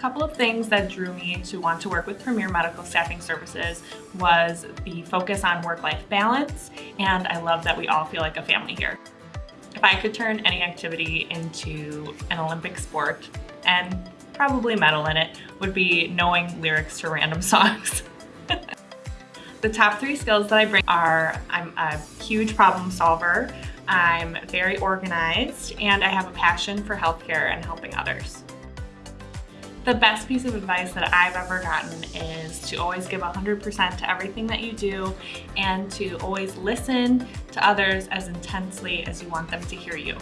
couple of things that drew me to want to work with Premier Medical Staffing Services was the focus on work-life balance, and I love that we all feel like a family here. If I could turn any activity into an Olympic sport and probably medal in it, would be knowing lyrics to random songs. the top three skills that I bring are I'm a huge problem solver, I'm very organized, and I have a passion for healthcare and helping others. The best piece of advice that I've ever gotten is to always give 100% to everything that you do and to always listen to others as intensely as you want them to hear you.